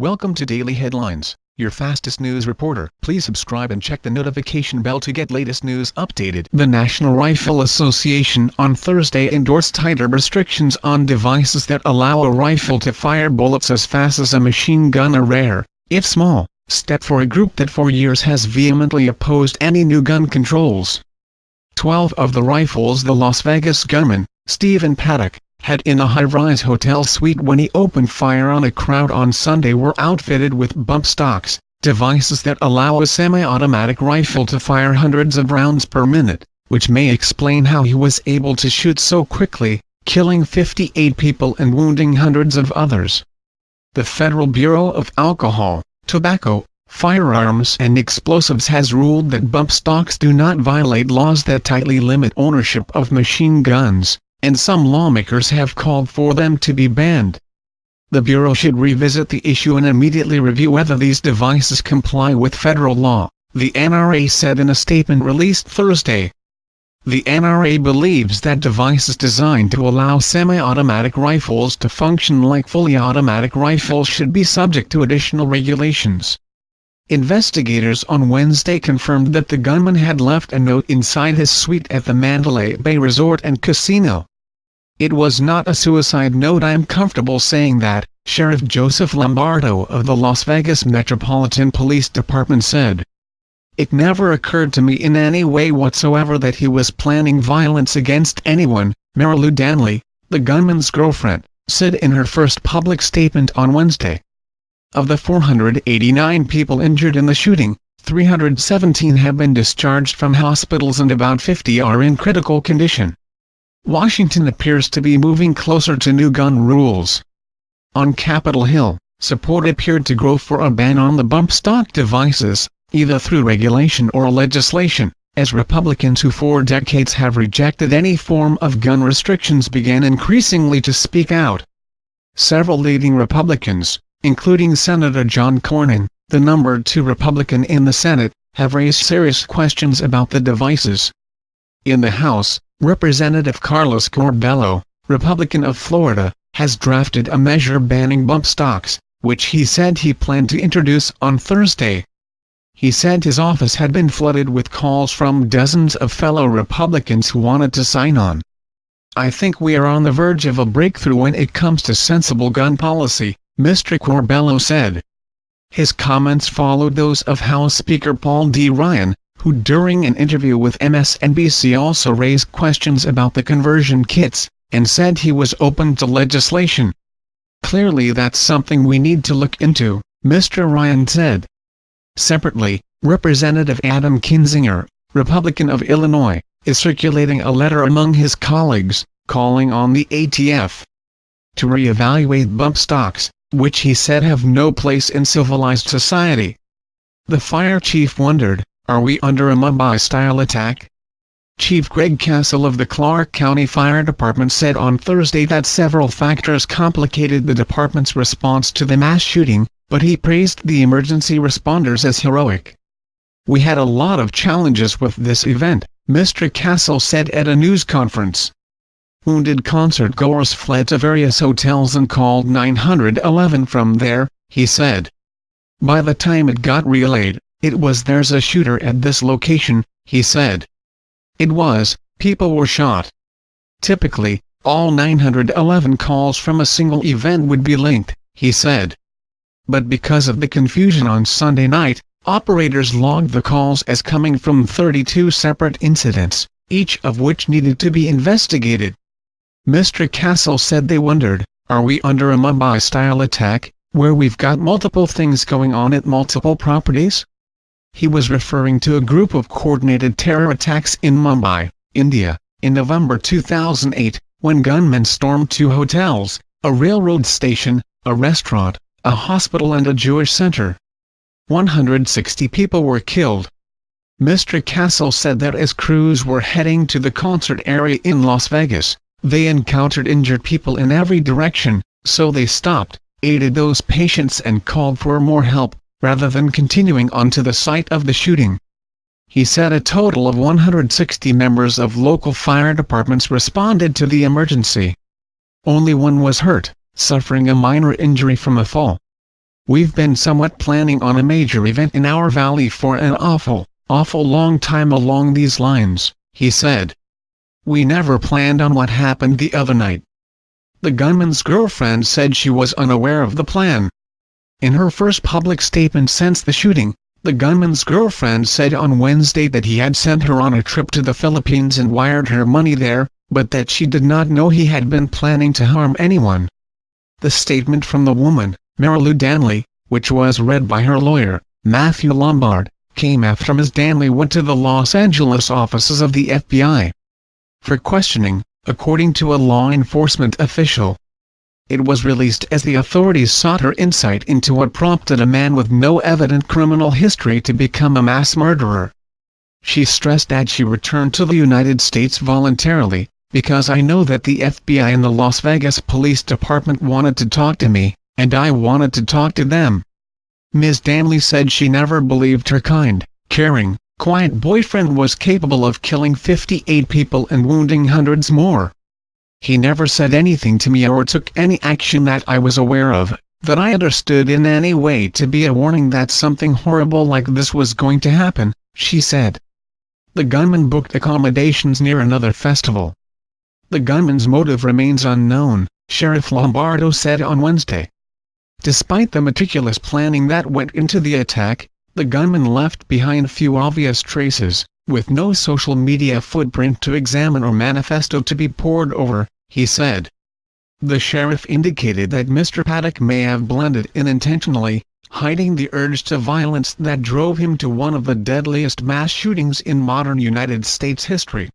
Welcome to Daily Headlines, your fastest news reporter. Please subscribe and check the notification bell to get latest news updated. The National Rifle Association on Thursday endorsed tighter restrictions on devices that allow a rifle to fire bullets as fast as a machine gun a rare, if small, step for a group that for years has vehemently opposed any new gun controls. Twelve of the rifles the Las Vegas gunman, Stephen Paddock, had in a high-rise hotel suite when he opened fire on a crowd on Sunday were outfitted with bump stocks, devices that allow a semi-automatic rifle to fire hundreds of rounds per minute, which may explain how he was able to shoot so quickly, killing 58 people and wounding hundreds of others. The Federal Bureau of Alcohol, Tobacco, Firearms and Explosives has ruled that bump stocks do not violate laws that tightly limit ownership of machine guns and some lawmakers have called for them to be banned. The Bureau should revisit the issue and immediately review whether these devices comply with federal law, the NRA said in a statement released Thursday. The NRA believes that devices designed to allow semi-automatic rifles to function like fully automatic rifles should be subject to additional regulations. Investigators on Wednesday confirmed that the gunman had left a note inside his suite at the Mandalay Bay Resort and Casino. It was not a suicide note I am comfortable saying that, Sheriff Joseph Lombardo of the Las Vegas Metropolitan Police Department said. It never occurred to me in any way whatsoever that he was planning violence against anyone, Marilou Danley, the gunman's girlfriend, said in her first public statement on Wednesday. Of the 489 people injured in the shooting, 317 have been discharged from hospitals and about 50 are in critical condition. Washington appears to be moving closer to new gun rules. On Capitol Hill, support appeared to grow for a ban on the bump stock devices, either through regulation or legislation, as Republicans who for decades have rejected any form of gun restrictions began increasingly to speak out. Several leading Republicans, including Senator John Cornyn, the number two Republican in the Senate, have raised serious questions about the devices. In the House, Representative Carlos Curbelo, Republican of Florida, has drafted a measure banning bump stocks, which he said he planned to introduce on Thursday. He said his office had been flooded with calls from dozens of fellow Republicans who wanted to sign on. I think we are on the verge of a breakthrough when it comes to sensible gun policy, Mr. Curbelo said. His comments followed those of House Speaker Paul D. Ryan, who during an interview with MSNBC also raised questions about the conversion kits, and said he was open to legislation. Clearly that's something we need to look into, Mr. Ryan said. Separately, Representative Adam Kinzinger, Republican of Illinois, is circulating a letter among his colleagues, calling on the ATF to re-evaluate bump stocks, which he said have no place in civilized society. The fire chief wondered, are we under a Mumbai-style attack? Chief Greg Cassell of the Clark County Fire Department said on Thursday that several factors complicated the department's response to the mass shooting, but he praised the emergency responders as heroic. We had a lot of challenges with this event, Mr. Cassell said at a news conference. Wounded concert-goers fled to various hotels and called 911 from there, he said. By the time it got relayed, it was there's a shooter at this location, he said. It was, people were shot. Typically, all 911 calls from a single event would be linked, he said. But because of the confusion on Sunday night, operators logged the calls as coming from 32 separate incidents, each of which needed to be investigated. Mr. Cassell said they wondered, are we under a Mumbai-style attack, where we've got multiple things going on at multiple properties? He was referring to a group of coordinated terror attacks in Mumbai, India, in November 2008, when gunmen stormed two hotels, a railroad station, a restaurant, a hospital and a Jewish center. 160 people were killed. Mr. Cassell said that as crews were heading to the concert area in Las Vegas, they encountered injured people in every direction, so they stopped, aided those patients and called for more help, rather than continuing on to the site of the shooting. He said a total of 160 members of local fire departments responded to the emergency. Only one was hurt, suffering a minor injury from a fall. We've been somewhat planning on a major event in our valley for an awful, awful long time along these lines, he said. We never planned on what happened the other night. The gunman's girlfriend said she was unaware of the plan. In her first public statement since the shooting, the gunman's girlfriend said on Wednesday that he had sent her on a trip to the Philippines and wired her money there, but that she did not know he had been planning to harm anyone. The statement from the woman, Marilou Danley, which was read by her lawyer, Matthew Lombard, came after Ms. Danley went to the Los Angeles offices of the FBI for questioning, according to a law enforcement official. It was released as the authorities sought her insight into what prompted a man with no evident criminal history to become a mass murderer. She stressed that she returned to the United States voluntarily, because I know that the FBI and the Las Vegas Police Department wanted to talk to me, and I wanted to talk to them. Ms. Danley said she never believed her kind, caring, quiet boyfriend was capable of killing 58 people and wounding hundreds more. He never said anything to me or took any action that I was aware of, that I understood in any way to be a warning that something horrible like this was going to happen, she said. The gunman booked accommodations near another festival. The gunman's motive remains unknown, Sheriff Lombardo said on Wednesday. Despite the meticulous planning that went into the attack, the gunman left behind few obvious traces, with no social media footprint to examine or manifesto to be pored over, he said. The sheriff indicated that Mr. Paddock may have blended in intentionally, hiding the urge to violence that drove him to one of the deadliest mass shootings in modern United States history.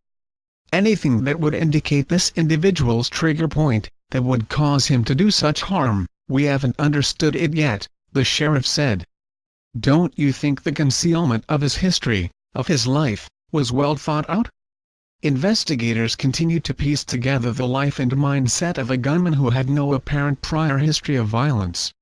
Anything that would indicate this individual's trigger point, that would cause him to do such harm, we haven't understood it yet, the sheriff said. Don't you think the concealment of his history, of his life, was well thought out? Investigators continue to piece together the life and mindset of a gunman who had no apparent prior history of violence.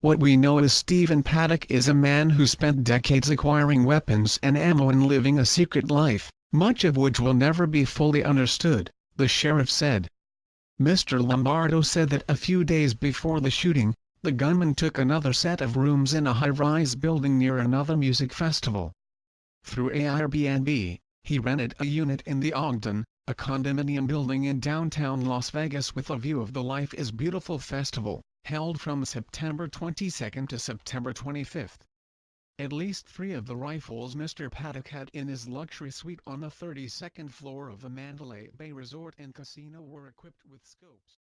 What we know is Stephen Paddock is a man who spent decades acquiring weapons and ammo and living a secret life, much of which will never be fully understood, the sheriff said. Mr. Lombardo said that a few days before the shooting, the gunman took another set of rooms in a high-rise building near another music festival. Through Airbnb, he rented a unit in the Ogden, a condominium building in downtown Las Vegas with a view of the Life is Beautiful festival, held from September 22 to September 25. At least three of the rifles Mr. Paddock had in his luxury suite on the 32nd floor of the Mandalay Bay Resort and Casino were equipped with scopes.